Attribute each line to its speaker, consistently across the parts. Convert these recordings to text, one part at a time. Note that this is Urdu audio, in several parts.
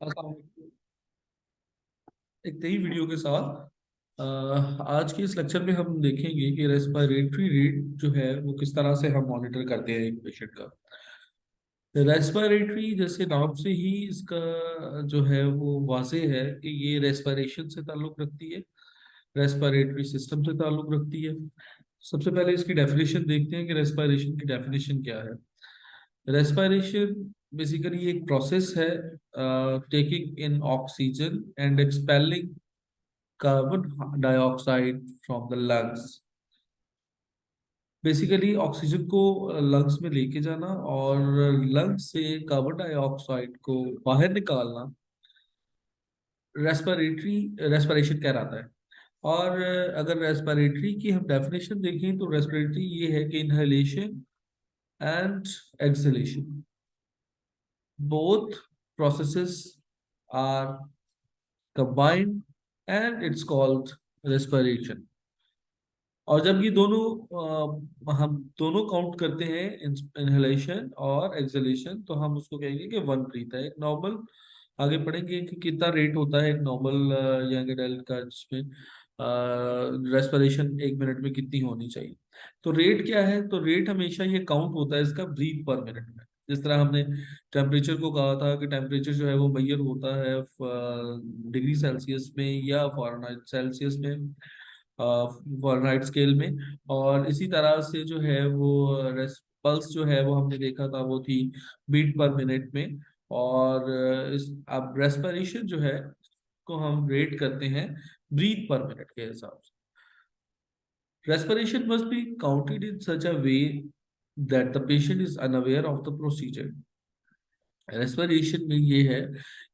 Speaker 1: السلام علیکم ایک نئی ویڈیو کے ساتھ آج کے اس لیکچر میں ہم دیکھیں گے کہ ریسپائریٹری ریٹ جو ہے، وہ کس طرح سے ہم مانیٹر کرتے ہیں ایک پیشنٹ کا۔ ریسپائریٹری جیسے نام سے ہی اس کا جو ہے، وہ واضح ہے کہ یہ ریسپائریشن سے تعلق رکھتی ہے ریسپائریٹری سسٹم سے تعلق رکھتی ہے۔ سب سے پہلے اس کی ڈیفینیشن دیکھتے ہیں کہ ریسپائریشن کی ڈیفینیشن کیا ہے۔ ریسپائریشن بیسیکلی ایک پروسیس ہے taking in oxygen and expelling carbon dioxide from the lungs basically oxygen کو لنگس میں لے کے جانا اور لنگس سے کاربن ڈائی آکسائڈ کو باہر نکالنا ریسپریٹری ریسپریشن کہلاتا ہے۔ اور اگر ریسپریٹری کی ہم ڈیفینیشن دیکھیں تو ریسپریٹری یہ ہے کہ inhalation and exhalation both processes are combined and it's called respiration. اور جب یہ دونوں ہم دونوں کاؤنٹ کرتے ہیں انہلیشن اور ایکزلیشن تو ہم اس کو کہیں گے کہ ون بریتھ ہے۔ ایک نارمل آگے پڑھیں گے کہ کتنا ریٹ ہوتا ہے ایک نارمل ینگ ایڈلٹ کا جس میں ریسپریشن ایک منٹ میں کتنی ہونی چاہیے۔ تو ریٹ کیا ہے؟ تو ریٹ ہمیشہ یہ کاؤنٹ ہوتا ہے اس کا بریتھ پر منٹ میں۔ جس طرح ہم نے ٹیمپریچر کو کہا تھا کہ ٹیمپریچر جو ہے وہ میئر ہوتا ہے ڈگری سیلسیس میں یا فارنائٹ سیلسیس میں فارنائٹ اسکیل میں۔ اور اسی طرح سے جو ہے وہ پلس جو ہے وہ ہم نے دیکھا تھا وہ تھی بیٹ پر منٹ میں۔ اور اب ریسپریشن جو ہے کو ہم ریٹ کرتے ہیں۔ بریتھ پر منٹ کے حساب سے respiration must be counted in such a way that the patient is unaware of the procedure. Respiration میں یہ ہے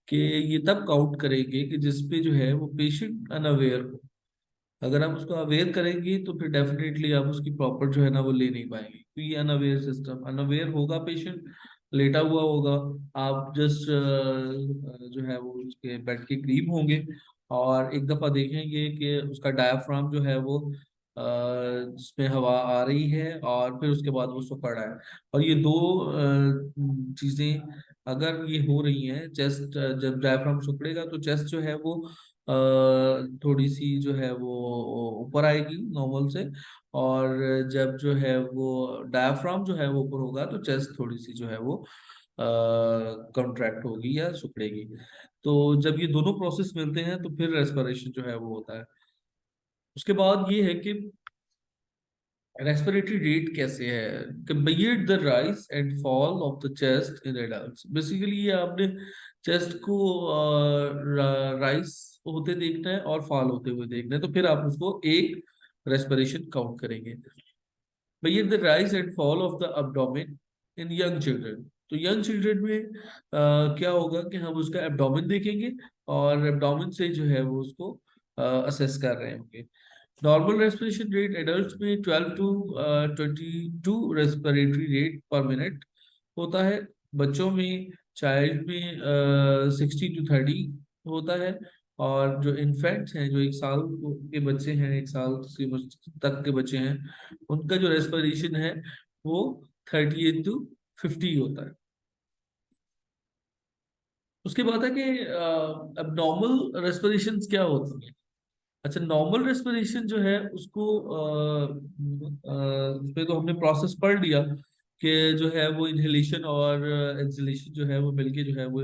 Speaker 1: کہ یہ تب کاؤنٹ کریں گے کہ جس پہ جو ہے وہ پیشنٹ انویئر ہو اگر آپ اس کو اویئر کریں گے تو پھر ڈیفینیٹلی آپ اس کی پراپر جو ہے نا وہ لے نہیں پائیں گے تو یہ انویئر سسٹم انویئر ہوگا پیشنٹ لیٹا ہوا ہوگا۔ آپ جسٹ جو ہے وہ اس کے بیڈ کے قریب ہوں گے۔ اور ایک دفعہ دیکھیں گے کہ اس کا ڈایافرام جو ہے وہ جس میں ہوا آ رہی ہے اور پھر اس کے بعد وہ سکڑ رہا ہے۔ اور یہ دو چیزیں اگر یہ ہو رہی ہیں، چیسٹ، جب ڈائفرام سکڑے گا تو چیسٹ جو ہے وہ تھوڑی سی جو ہے وہ اوپر آئے گی نارمل سے، اور جب جو ہے وہ ڈایافرام جو ہے وہ اوپر ہوگا تو چیسٹ تھوڑی سی جو ہے وہ کنٹریکٹ ہوگی یا سکڑے گی۔ تو جب یہ دونوں پروسیس ملتے ہیں تو پھر ریسپریشن جو ہے وہ ہوتا ہے۔ اس کے بعد یہ ہے کہ ریسپریٹری ریٹ کیسے ہے؟ Compare the rise and fall of the chest in adults basically یہ آپ نے چیسٹ کو رائز ہوتے دیکھنا ہے اور فال ہوتے ہوئے دیکھنا ہے، تو پھر آپ اس کو ایک ریسپریشن کاؤنٹ کریں گے۔ Bear the rise and fall of the abdomen in young children تو ینگ چلڈرن میں کیا ہوگا کہ ہم اس کا ایبڈومن دیکھیں گے اور ایبڈومن سے جو ہے وہ اس کو اسیس کر رہے ہوں گے۔ نارمل ریسپریشن ریٹ ایڈلٹس میں 12 to 22 respiratory rate per minute ہوتا ہے۔ بچوں میں چائلڈ میں 60 ٹو 30 ہوتا ہے اور جو انفینٹس ہیں، جو ایک سال کے بچے ہیں، ایک سال تک کے بچے ہیں، ان کا جو ریسپریشن ہے، وہ 38 ٹو 50 ہوتا ہے۔ اس کے بعد ہے کہ اب نارمل ریسپریشن کیا ہوتی ہیں؟ اچھا نارمل ریسپریشن جو ہے، اس کو اس پہ تو ہم نے پروسیس پڑھ لیا۔ کہ جو ہے وہ انہیلیشن اور uh, ایکزلیشن جو ہے وہ مل کے جو ہے وہ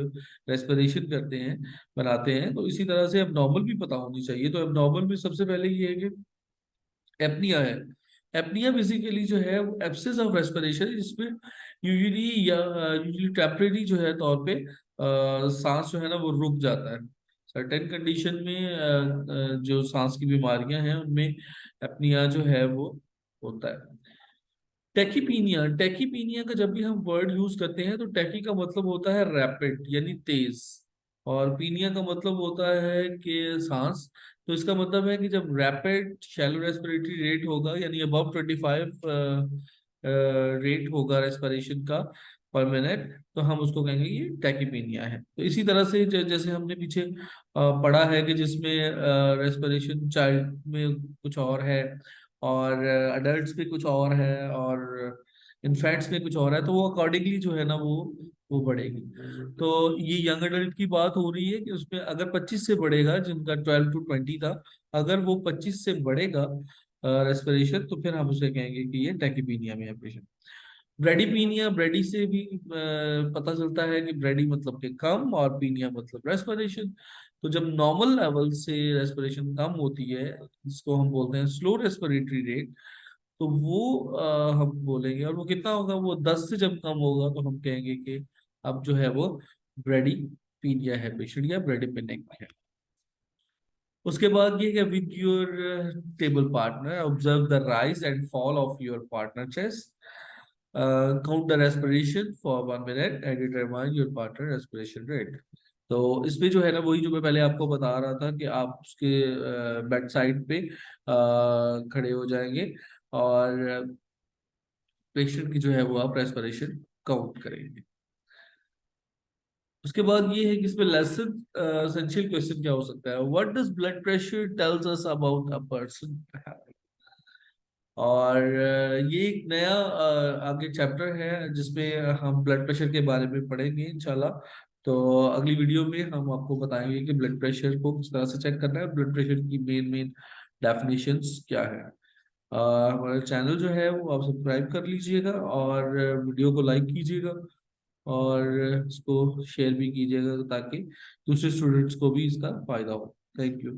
Speaker 1: ریسپریشن کرتے ہیں، بناتے ہیں۔ تو اسی طرح سے اب نارمل بھی پتا ہونی چاہیے۔ تو اب نارمل میں سب سے پہلے یہ ہے کہ ایپنیا ہے۔ ایپنیا بیسیکلی جو ہے وہ ایپسز آف ریسپریشن جس میں یوزلی یا uh, یوزلی ٹیمپریری جو ہے طور پہ uh, سانس جو ہے نا وہ رک جاتا ہے۔ سرٹن کنڈیشن میں جو سانس کی بیماریاں ہیں، ان میں اپنیا جو ہے وہ ہوتا ہے۔ ٹیکیپینیا ٹیکیپینیا کا جب بھی ہم ورڈ یوز کرتے ہیں تو ٹیکی کا مطلب ہوتا ہے ریپڈ یعنی تیز اور پینیا کا مطلب ہوتا ہے کہ سانس تو اس کا مطلب ہے کہ جب ریپڈ شیلو ریسپریٹری ریٹ ہوگا یعنی ابو ٹوینٹی فائیو ریٹ ہوگا ریسپریشن کا پر منٹ تو ہم اس کو کہیں گے یہ ٹیکیپینیا ہے۔ تو اسی طرح سے جیسے ہم نے پیچھے پڑھا ہے کہ جس میں ریسپریشن چائلڈ میں کچھ اور ہے۔ اور اڈلٹس میں کچھ اور ہے اور انفیکٹس میں کچھ اور ہے، تو وہ اکارڈنگلی جو ہے نا وہ وہ بڑھے گی۔ تو یہ ینگ اڈلٹ کی بات ہو رہی ہے کہ اس میں اگر پچیس سے بڑھے گا، جن کا ٹویلو ٹو ٹوینٹی تھا، اگر وہ پچیس سے بڑھے گا ریسپریشن تو پھر ہم اسے کہیں گے کہ یہ ٹیکیپینیا میں ہے پیشنٹ بریڈی پینیا بریڈی سے بھی پتہ چلتا ہے کہ بریڈی مطلب کہ کم اور پینیا مطلب ریسپریشن تو جب نارمل لیول سے ریسپریشن کم ہوتی ہے جس کو ہم بولتے ہیں سلو ریسپریٹری ریٹ تو وہ ہم بولیں گے اور وہ کتنا ہوگا؟ وہ دس سے جب کم ہوگا تو ہم کہیں گے کہ اب جو ہے وہ بریڈی پینیا ہے پیشنٹ یا بریڈی پینک ہے۔ اس کے بعد یہ کہ with your table partner observe the rise and fall of your partner chest. Uh, count the respiration for one minute and determine your partner respiration rate. تو اس پہ جو ہے نا وہی جو میں پہلے آپ کو بتا رہا تھا کہ آپ اس کے uh, بیڈ سائڈ پہ uh, کھڑے ہو جائیں گے اور پیشنٹ کی جو ہے وہ آپ ریسپریشن کاؤنٹ کریں گے. اس کے بعد یہ ہے کہ اس میں لیسن اسینشیل کوشچن کیا ہو سکتا ہے؟ What does blood pressure tells us about a person اور یہ ایک نیا آگے چیپٹر ہے جس میں ہم بلڈ پریشر کے بارے میں پڑھیں گے انشاءاللہ۔ تو اگلی ویڈیو میں ہم آپ کو بتائیں گے کہ بلڈ پریشر کو کس طرح سے چیک کرنا ہے بلڈ پریشر کی مین مین ڈیفینیشنز کیا ہے ہمارا چینل جو ہے وہ آپ سبسکرائب کر لیجیے گا اور ویڈیو کو لائک کیجیے گا اور اس کو شیئر بھی کیجیے گا تاکہ دوسرے اسٹوڈینٹس کو بھی اس کا فائدہ ہو۔ Thank you